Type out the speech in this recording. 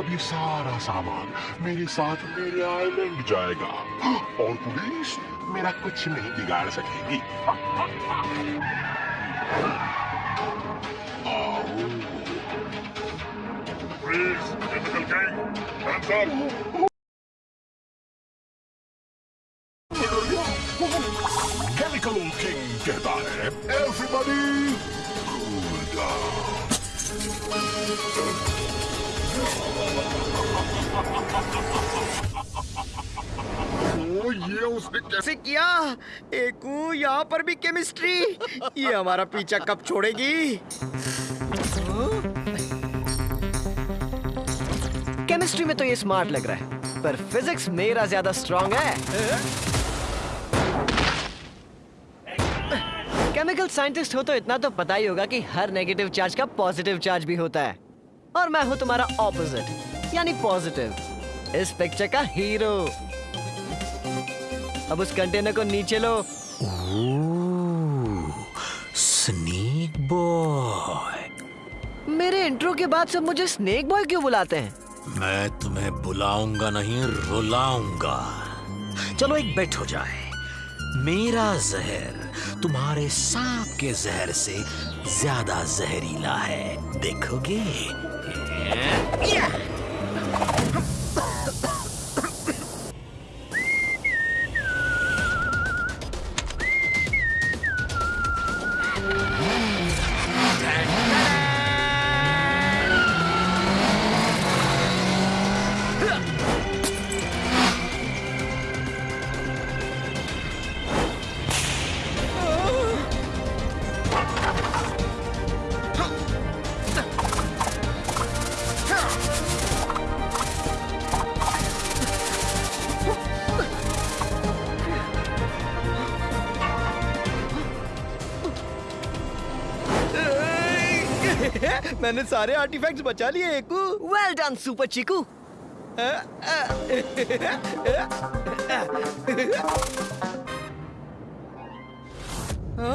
اب یہ سارا سامان میرے ساتھ میرے آئلینڈ جائے گا۔ اور پولیس میرا کچھ نہیں بگاڑ سکے گی۔ کیمیکل کہتا ہے یہ اس نے کیسے کیا؟ ایکو یہاں پر بھی کیمسٹری یہ ہمارا پیچھا کب چھوڑے گی؟ کیمسٹری میں تو یہ سمارٹ لگ رہا ہے پر فزکس میرا زیادہ سٹرونگ ہے۔ کیمیکل سائنٹسٹ ہو تو اتنا تو پتا ہی ہوگا کہ ہر نیگیٹو چارج کا پوزیٹو چارج بھی ہوتا ہے۔ اور میں ہوں تمہارا اپوزٹ یعنی پوزیٹو اس پکچر کا ہیرو اب اس کنٹینر کو نیچے لو۔ Snake boy. میرے انٹرو کے بعد سب مجھے سنیک بوائے کیوں بلاتے ہیں؟ میں تمہیں بلاؤں گا نہیں رلاؤں گا چلو ایک بیٹ ہو جائے۔ میرا زہر تمہارے سانپ کے زہر سے زیادہ زہریلا ہے۔ دیکھو گے۔ میں نے سارے آرٹی فیکٹس بچا لیے ایکو ویل ڈن سپر چیکو ہاں